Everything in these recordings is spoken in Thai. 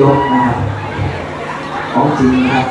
ยกนะครับของจริงนะครับ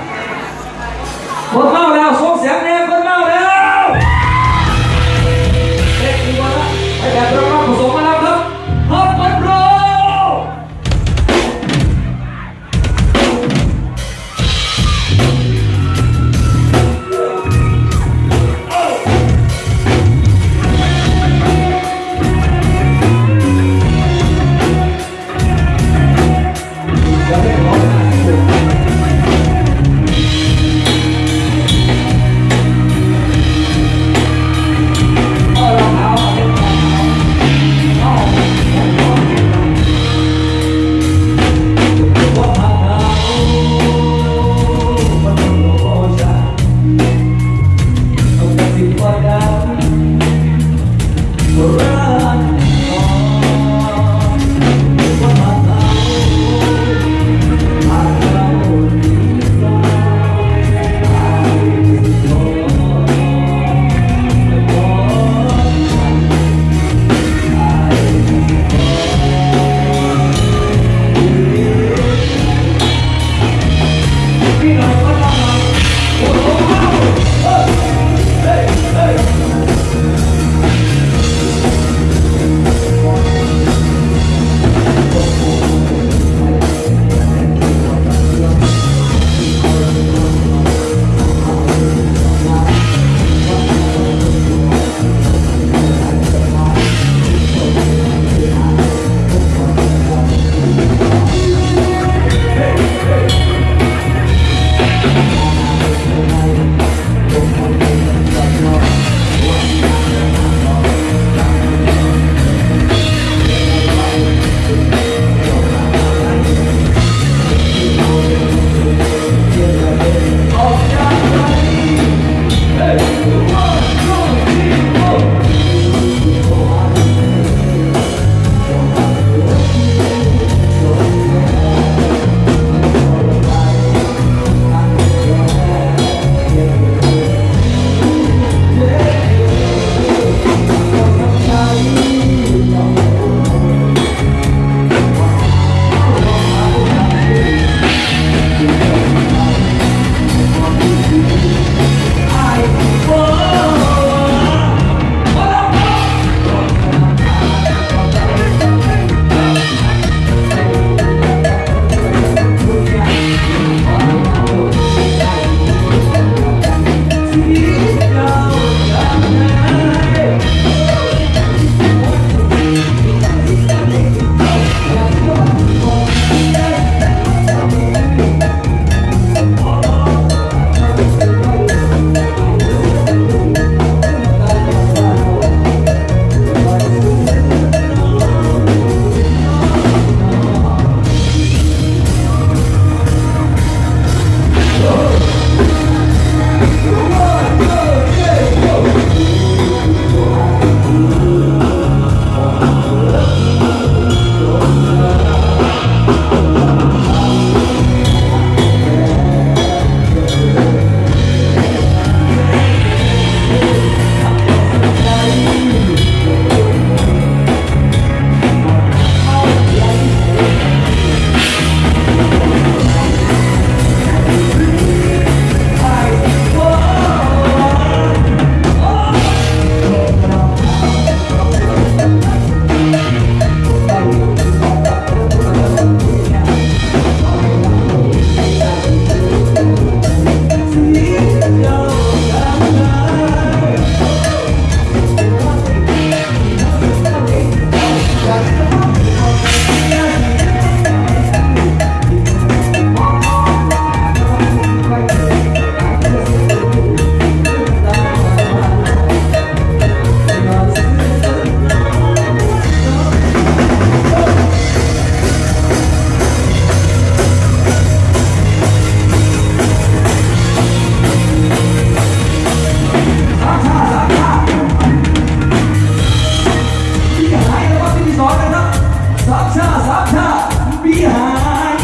behind.